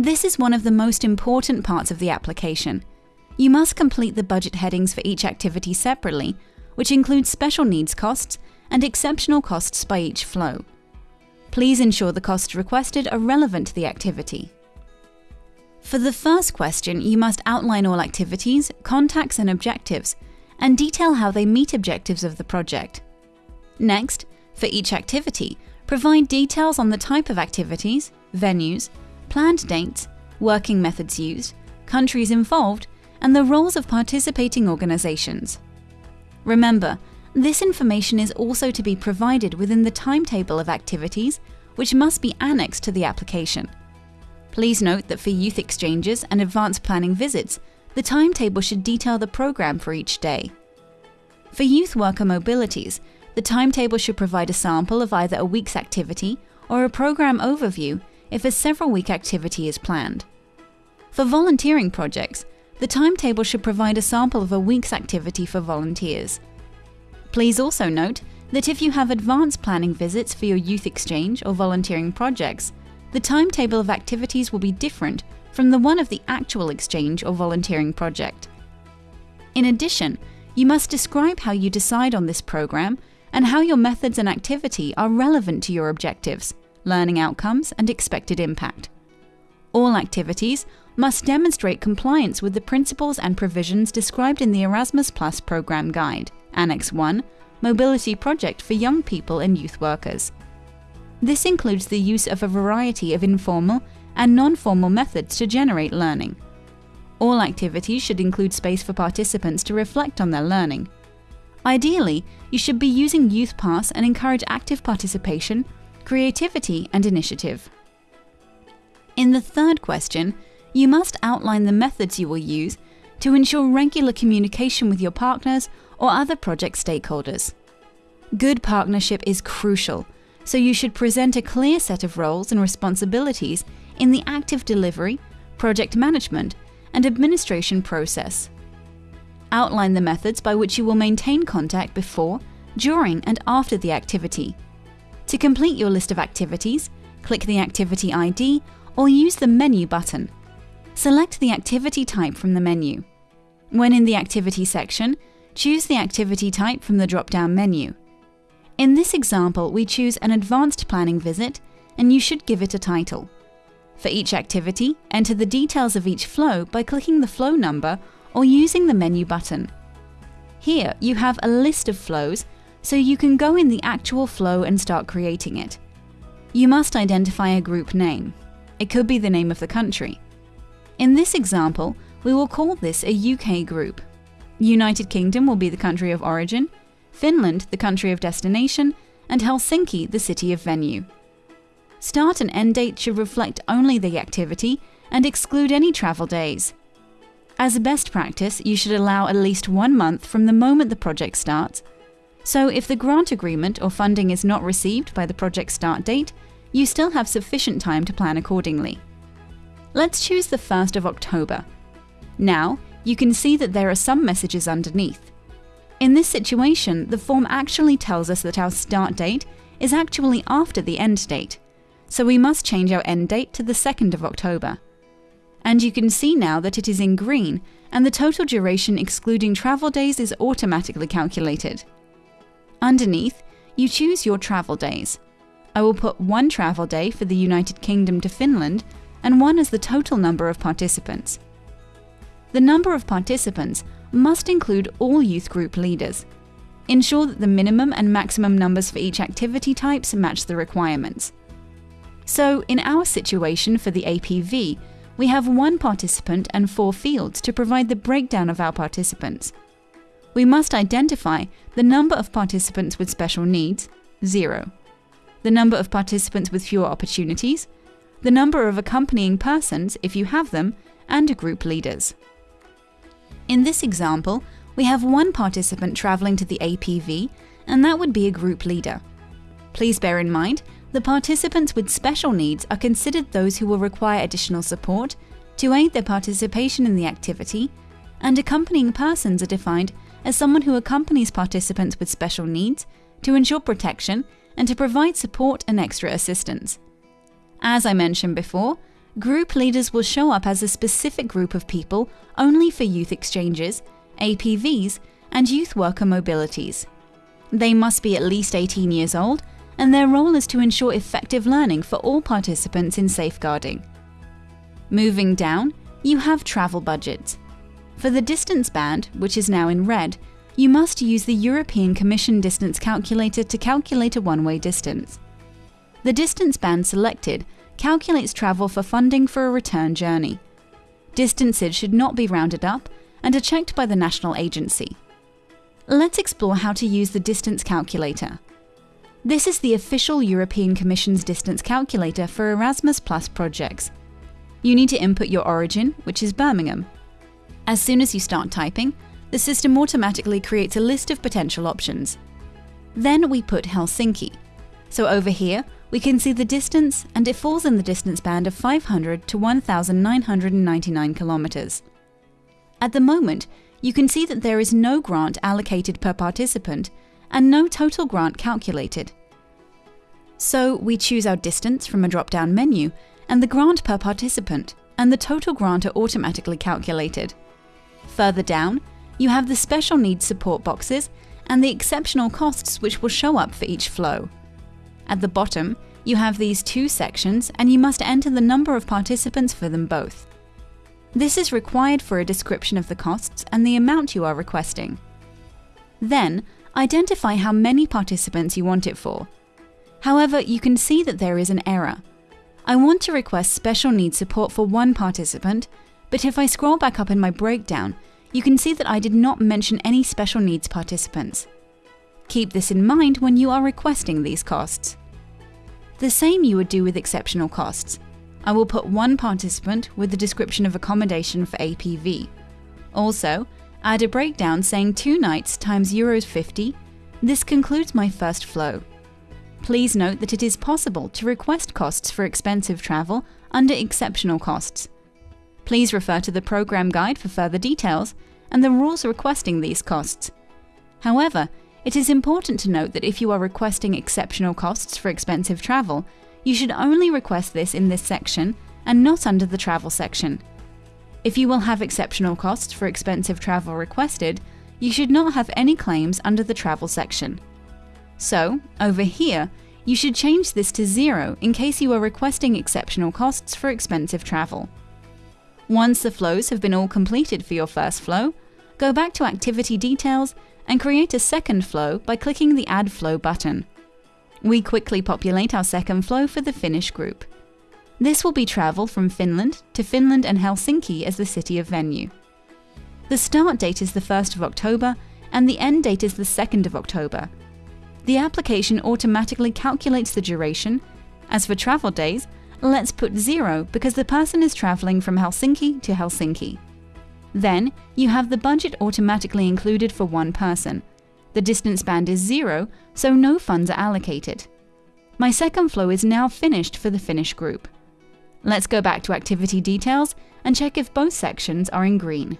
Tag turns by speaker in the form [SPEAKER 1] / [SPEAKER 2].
[SPEAKER 1] This is one of the most important parts of the application. You must complete the budget headings for each activity separately, which includes special needs costs and exceptional costs by each flow. Please ensure the costs requested are relevant to the activity. For the first question, you must outline all activities, contacts and objectives, and detail how they meet objectives of the project. Next, for each activity, provide details on the type of activities, venues, planned dates, working methods used, countries involved, and the roles of participating organizations. Remember, this information is also to be provided within the timetable of activities, which must be annexed to the application. Please note that for youth exchanges and advanced planning visits, the timetable should detail the program for each day. For youth worker mobilities, the timetable should provide a sample of either a week's activity or a program overview if a several week activity is planned. For volunteering projects, the timetable should provide a sample of a week's activity for volunteers. Please also note that if you have advanced planning visits for your youth exchange or volunteering projects, the timetable of activities will be different from the one of the actual exchange or volunteering project. In addition, you must describe how you decide on this program and how your methods and activity are relevant to your objectives, learning outcomes, and expected impact. All activities must demonstrate compliance with the principles and provisions described in the Erasmus Plus program guide, Annex 1, Mobility Project for Young People and Youth Workers. This includes the use of a variety of informal and non-formal methods to generate learning. All activities should include space for participants to reflect on their learning. Ideally, you should be using Youthpass and encourage active participation, creativity and initiative. In the third question, you must outline the methods you will use to ensure regular communication with your partners or other project stakeholders. Good partnership is crucial, so you should present a clear set of roles and responsibilities in the active delivery, project management, and administration process. Outline the methods by which you will maintain contact before, during, and after the activity. To complete your list of activities, click the Activity ID or use the Menu button. Select the activity type from the menu. When in the Activity section, choose the activity type from the drop-down menu. In this example, we choose an advanced planning visit, and you should give it a title. For each activity, enter the details of each flow by clicking the flow number or using the menu button. Here, you have a list of flows, so you can go in the actual flow and start creating it. You must identify a group name. It could be the name of the country. In this example, we will call this a UK group. United Kingdom will be the country of origin, Finland the country of destination, and Helsinki the city of venue. Start and end date should reflect only the activity and exclude any travel days. As a best practice, you should allow at least one month from the moment the project starts. So if the grant agreement or funding is not received by the project start date, you still have sufficient time to plan accordingly. Let's choose the 1st of October. Now, you can see that there are some messages underneath. In this situation, the form actually tells us that our start date is actually after the end date, so we must change our end date to the 2nd of October. And you can see now that it is in green, and the total duration excluding travel days is automatically calculated. Underneath, you choose your travel days. I will put one travel day for the United Kingdom to Finland and one as the total number of participants. The number of participants must include all youth group leaders. Ensure that the minimum and maximum numbers for each activity types match the requirements. So, in our situation for the APV, we have one participant and four fields to provide the breakdown of our participants. We must identify the number of participants with special needs, 0, the number of participants with fewer opportunities, the number of accompanying persons, if you have them, and group leaders. In this example, we have one participant traveling to the APV, and that would be a group leader. Please bear in mind, the participants with special needs are considered those who will require additional support to aid their participation in the activity, and accompanying persons are defined as someone who accompanies participants with special needs to ensure protection and to provide support and extra assistance. As I mentioned before, Group leaders will show up as a specific group of people only for youth exchanges, APVs, and youth worker mobilities. They must be at least 18 years old, and their role is to ensure effective learning for all participants in safeguarding. Moving down, you have travel budgets. For the distance band, which is now in red, you must use the European Commission distance calculator to calculate a one-way distance. The distance band selected calculates travel for funding for a return journey. Distances should not be rounded up and are checked by the national agency. Let's explore how to use the distance calculator. This is the official European Commission's distance calculator for Erasmus Plus projects. You need to input your origin, which is Birmingham. As soon as you start typing, the system automatically creates a list of potential options. Then we put Helsinki. So over here, we can see the distance and it falls in the distance band of 500 to 1,999 kilometers. At the moment, you can see that there is no grant allocated per participant and no total grant calculated. So we choose our distance from a drop-down menu and the grant per participant, and the total grant are automatically calculated. Further down, you have the special needs support boxes and the exceptional costs which will show up for each flow. At the bottom, you have these two sections and you must enter the number of participants for them both. This is required for a description of the costs and the amount you are requesting. Then, identify how many participants you want it for. However, you can see that there is an error. I want to request special needs support for one participant, but if I scroll back up in my breakdown, you can see that I did not mention any special needs participants. Keep this in mind when you are requesting these costs. The same you would do with exceptional costs. I will put one participant with the description of accommodation for APV. Also, add a breakdown saying two nights times Euros 50. This concludes my first flow. Please note that it is possible to request costs for expensive travel under exceptional costs. Please refer to the program guide for further details and the rules requesting these costs. However, it is important to note that if you are requesting exceptional costs for expensive travel, you should only request this in this section and not under the travel section. If you will have exceptional costs for expensive travel requested, you should not have any claims under the travel section. So, over here, you should change this to zero in case you are requesting exceptional costs for expensive travel. Once the flows have been all completed for your first flow, go back to Activity Details and create a second flow by clicking the Add Flow button. We quickly populate our second flow for the Finnish group. This will be travel from Finland to Finland and Helsinki as the city of venue. The start date is the 1st of October and the end date is the 2nd of October. The application automatically calculates the duration. As for travel days, let's put zero because the person is traveling from Helsinki to Helsinki. Then, you have the budget automatically included for one person. The distance band is zero, so no funds are allocated. My second flow is now finished for the Finnish group. Let's go back to activity details and check if both sections are in green.